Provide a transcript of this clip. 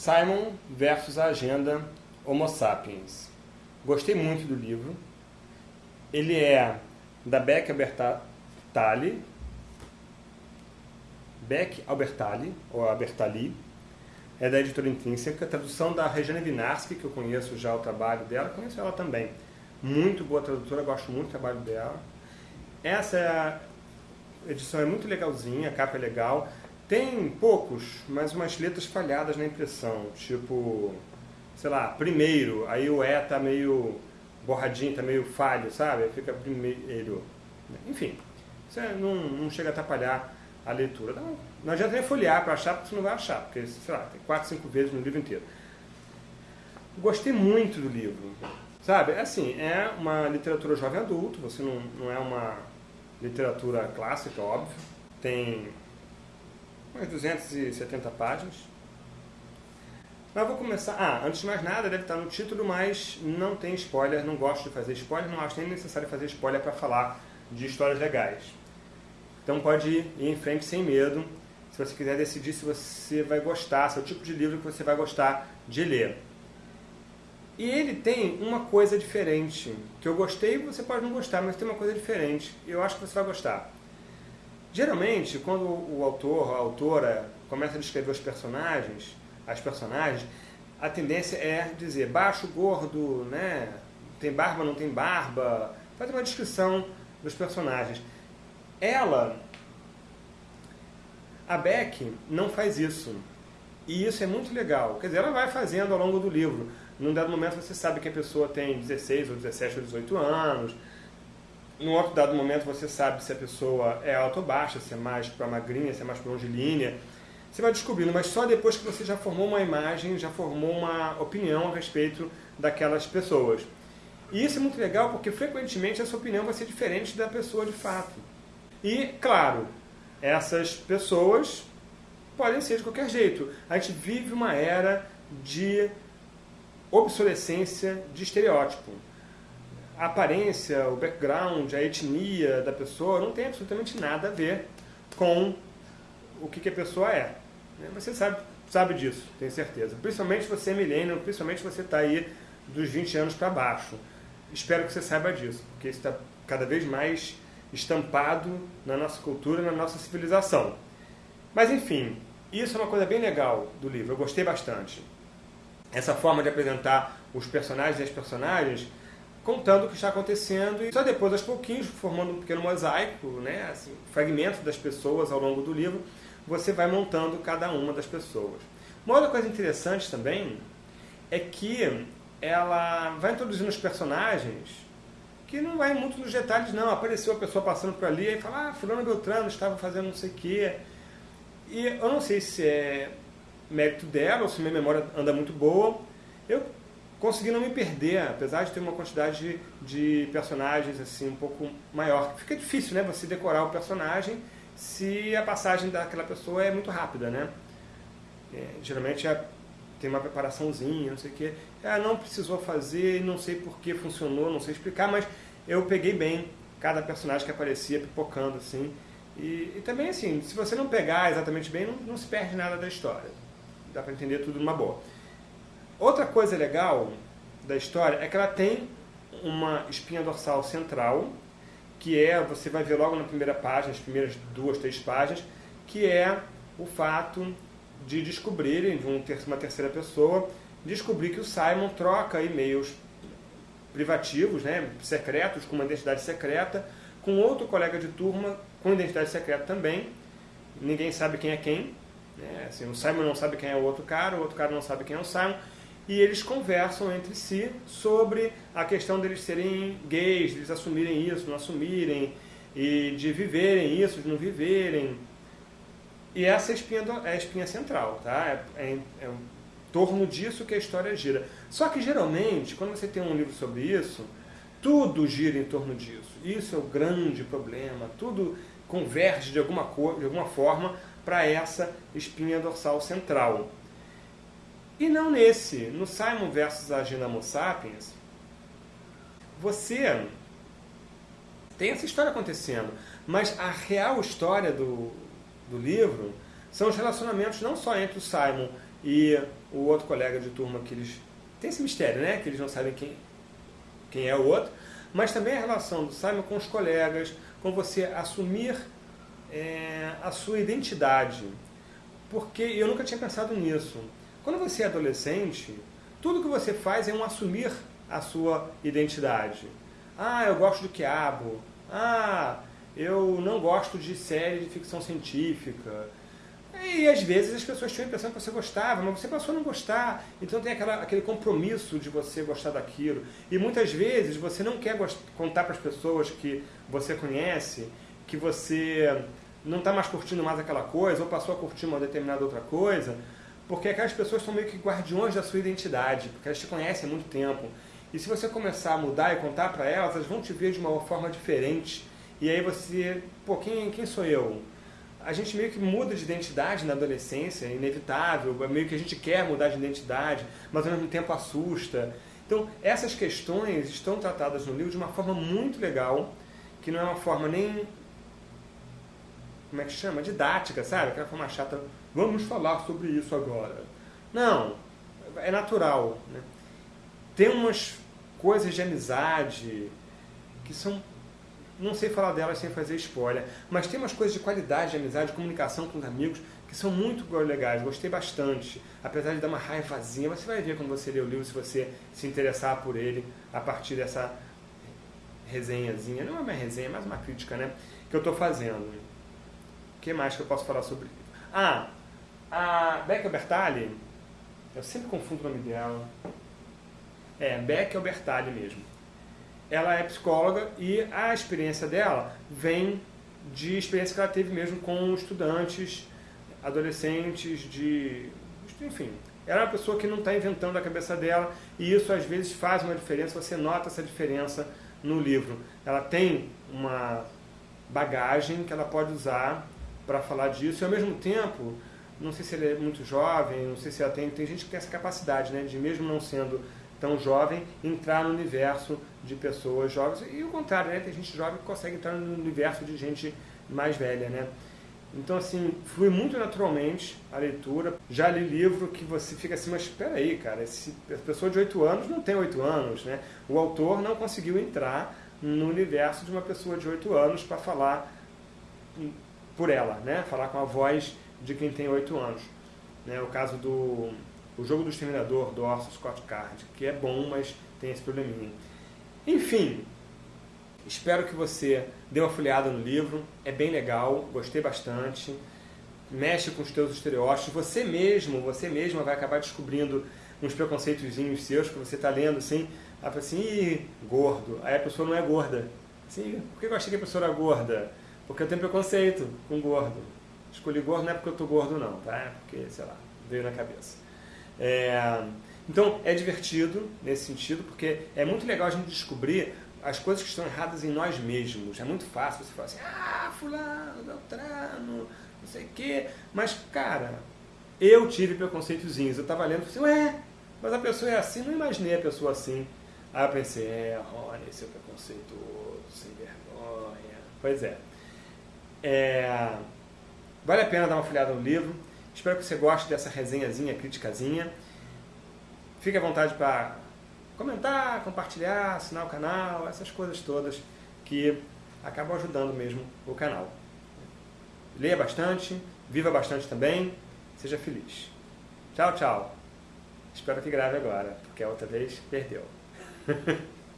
Simon versus a Agenda Homo Sapiens. Gostei muito do livro. Ele é da Beck Albertalli, Beck Albertalli, ou Albertalli, é da editora Intrínseca, tradução da Regina Vinarski, que eu conheço já o trabalho dela, conheço ela também. Muito boa tradutora, gosto muito do trabalho dela. Essa é edição é muito legalzinha, a capa é legal. Tem poucos, mas umas letras falhadas na impressão, tipo, sei lá, primeiro, aí o E tá meio borradinho, tá meio falho, sabe? Fica primeiro. Enfim, isso é, não, não chega a atrapalhar a leitura. Não, não adianta nem folhear para achar, porque você não vai achar, porque, sei lá, tem quatro, cinco vezes no livro inteiro. Gostei muito do livro, sabe? Assim, é uma literatura jovem adulto, você não, não é uma literatura clássica, óbvio. Tem umas 270 páginas. Mas vou começar... Ah, antes de mais nada, deve estar no título, mas não tem spoiler, não gosto de fazer spoiler, não acho nem necessário fazer spoiler para falar de histórias legais. Então pode ir em frente sem medo, se você quiser decidir se você vai gostar, se é o tipo de livro que você vai gostar de ler. E ele tem uma coisa diferente, que eu gostei, você pode não gostar, mas tem uma coisa diferente, e eu acho que você vai gostar. Geralmente, quando o autor, a autora, começa a descrever os personagens, as personagens, a tendência é dizer baixo, gordo, né? tem barba, não tem barba, faz uma descrição dos personagens. Ela, a Beck, não faz isso. E isso é muito legal. Quer dizer, ela vai fazendo ao longo do livro. Num dado momento você sabe que a pessoa tem 16 ou 17 ou 18 anos, num outro dado momento você sabe se a pessoa é alta ou baixa, se é mais para magrinha, se é mais para longilínea. Você vai descobrindo, mas só depois que você já formou uma imagem, já formou uma opinião a respeito daquelas pessoas. E isso é muito legal porque frequentemente essa opinião vai ser diferente da pessoa de fato. E, claro, essas pessoas podem ser de qualquer jeito. A gente vive uma era de obsolescência de estereótipo a aparência, o background, a etnia da pessoa não tem absolutamente nada a ver com o que, que a pessoa é. Né? Você sabe, sabe disso, tenho certeza. Principalmente você é milênio, principalmente você está aí dos 20 anos para baixo. Espero que você saiba disso, porque isso está cada vez mais estampado na nossa cultura, na nossa civilização. Mas enfim, isso é uma coisa bem legal do livro, eu gostei bastante. Essa forma de apresentar os personagens e as personagens contando o que está acontecendo e só depois, aos pouquinhos, formando um pequeno mosaico, né, assim, fragmentos das pessoas ao longo do livro, você vai montando cada uma das pessoas. Uma outra coisa interessante também é que ela vai introduzindo os personagens que não vai muito nos detalhes não, apareceu a pessoa passando por ali e fala, ah, fulano Beltrano estava fazendo não sei o quê. E eu não sei se é mérito dela ou se minha memória anda muito boa. Eu consegui não me perder, apesar de ter uma quantidade de, personagens assim um pouco maior. Fica difícil, né, você decorar o personagem se a passagem daquela pessoa é muito rápida, né? É, geralmente é, tem uma preparaçãozinha, não sei o quê. Ah, não precisou fazer, não sei por que funcionou, não sei explicar, mas eu peguei bem cada personagem que aparecia pipocando assim. E, e também assim, se você não pegar exatamente bem, não, não se perde nada da história. Dá para entender tudo numa boa. Outra coisa legal da história é que ela tem uma espinha dorsal central, que é, você vai ver logo na primeira página, as primeiras duas, três páginas, que é o fato de descobrirem, de uma terceira pessoa, descobrir que o Simon troca e-mails privativos, né, secretos, com uma identidade secreta, com outro colega de turma com identidade secreta também. Ninguém sabe quem é quem. Né? Assim, o Simon não sabe quem é o outro cara, o outro cara não sabe quem é o Simon e eles conversam entre si sobre a questão deles serem gays, eles assumirem isso, não assumirem, e de viverem isso, de não viverem. E essa é a espinha, do, é a espinha central, tá? É, é, é em torno disso que a história gira. Só que geralmente, quando você tem um livro sobre isso, tudo gira em torno disso. Isso é o grande problema, tudo converge de alguma, cor, de alguma forma para essa espinha dorsal central. E não nesse, no Simon versus a Agenda Homo Sapiens, você tem essa história acontecendo, mas a real história do, do livro são os relacionamentos não só entre o Simon e o outro colega de turma que eles... Tem esse mistério, né? Que eles não sabem quem, quem é o outro. Mas também a relação do Simon com os colegas, com você assumir é, a sua identidade. Porque eu nunca tinha pensado nisso. Quando você é adolescente, tudo que você faz é um assumir a sua identidade. Ah, eu gosto do quiabo. Ah, eu não gosto de série de ficção científica. E às vezes as pessoas tinham a impressão que você gostava, mas você passou a não gostar. Então tem aquela, aquele compromisso de você gostar daquilo. E muitas vezes você não quer contar para as pessoas que você conhece que você não está mais curtindo mais aquela coisa, ou passou a curtir uma determinada outra coisa, porque aquelas pessoas são meio que guardiões da sua identidade, porque elas te conhecem há muito tempo. E se você começar a mudar e contar para elas, elas vão te ver de uma forma diferente. E aí você, pô, quem, quem sou eu? a gente meio que muda de identidade na adolescência, é inevitável, é meio que a gente quer mudar de identidade, mas ao mesmo tempo assusta. Então, essas questões estão tratadas no livro de uma forma muito legal, que não é uma forma nem, como é que chama? Didática, sabe? Aquela forma chata, vamos falar sobre isso agora. Não, é natural. Né? Tem umas coisas de amizade que são não sei falar delas sem fazer spoiler, mas tem umas coisas de qualidade, de amizade, de comunicação com os amigos que são muito legais, gostei bastante. Apesar de dar uma raivazinha, você vai ver quando você ler o livro, se você se interessar por ele a partir dessa resenhazinha, não é uma resenha, é mais uma crítica, né? Que eu estou fazendo. O que mais que eu posso falar sobre? Ah, a Becca Bertali, eu sempre confundo o nome dela. É, Becca Bertali mesmo ela é psicóloga e a experiência dela vem de experiência que ela teve mesmo com estudantes, adolescentes, de. enfim. Ela é uma pessoa que não está inventando a cabeça dela e isso às vezes faz uma diferença, você nota essa diferença no livro. Ela tem uma bagagem que ela pode usar para falar disso e ao mesmo tempo, não sei se ela é muito jovem, não sei se ela tem, tem gente que tem essa capacidade, né, de mesmo não sendo tão jovem entrar no universo de pessoas jovens. E o contrário, né? Tem gente jovem que consegue entrar no universo de gente mais velha, né? Então, assim, flui muito naturalmente a leitura. Já li livro que você fica assim, mas espera aí, cara, esse, a pessoa de 8 anos não tem 8 anos, né? O autor não conseguiu entrar no universo de uma pessoa de 8 anos para falar por ela, né? Falar com a voz de quem tem 8 anos. Né? O caso do o Jogo do Exterminador, do Orson Scott Card, que é bom, mas tem esse probleminha. Enfim, espero que você dê uma folheada no livro, é bem legal, gostei bastante, mexe com os teus estereótipos, você mesmo, você mesma vai acabar descobrindo uns preconceitozinhos seus que você está lendo assim, aí fala assim, Ih, gordo, aí a pessoa não é gorda. Assim, por que eu achei que a pessoa era gorda? Porque eu tenho preconceito com gordo. Escolhi gordo não é porque eu tô gordo não, tá? É porque, sei lá, veio na cabeça. É, então é divertido nesse sentido, porque é muito legal a gente descobrir as coisas que estão erradas em nós mesmos. É muito fácil você falar assim, ah, fulano, Beltrano, não sei o quê. Mas, cara, eu tive preconceitozinhos. Eu estava lendo e falei assim, ué, mas a pessoa é assim, não imaginei a pessoa assim. Aí eu pensei, é, Rony, esse é preconceituoso, sem vergonha. Pois é. é. Vale a pena dar uma folhada no livro. Espero que você goste dessa resenhazinha, criticazinha. Fique à vontade para comentar, compartilhar, assinar o canal, essas coisas todas que acabam ajudando mesmo o canal. Leia bastante, viva bastante também, seja feliz. Tchau, tchau. Espero que grave agora, porque a outra vez perdeu.